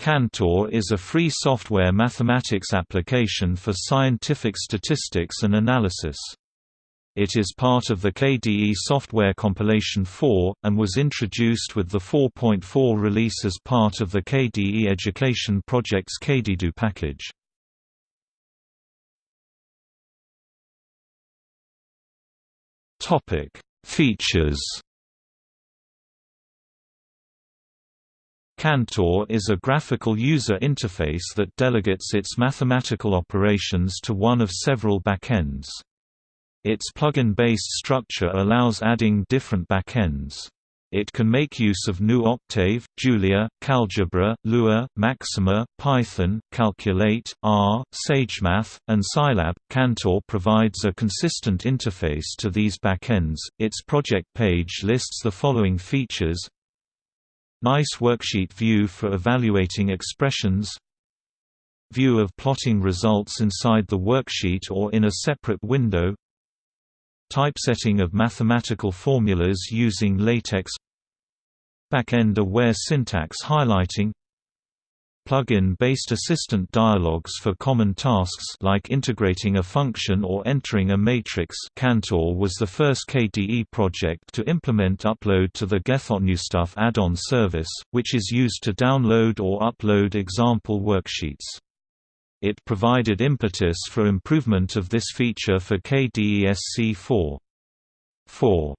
Cantor is a free software mathematics application for scientific statistics and analysis. It is part of the KDE Software Compilation 4, and was introduced with the 4.4 release as part of the KDE Education Project's KDEDU package. Features Cantor is a graphical user interface that delegates its mathematical operations to one of several backends. Its plugin-based structure allows adding different backends. It can make use of GNU Octave, Julia, KAlgebra, Lua, Maxima, Python, Qalculate, R, SageMath, and Scilab. Cantor provides a consistent interface to these backends. Its project page lists the following features Nice worksheet view for evaluating expressions. View of plotting results inside the worksheet or in a separate window. Typesetting of mathematical formulas using LaTeX. Backend-aware syntax highlighting Plugin-based assistant dialogues for common tasks like integrating a function or entering a matrix Cantor was the first KDE project to implement upload to the GetHotNewStuff add-on service, which is used to download or upload example worksheets. It provided impetus for improvement of this feature for KDE SC 4. 4.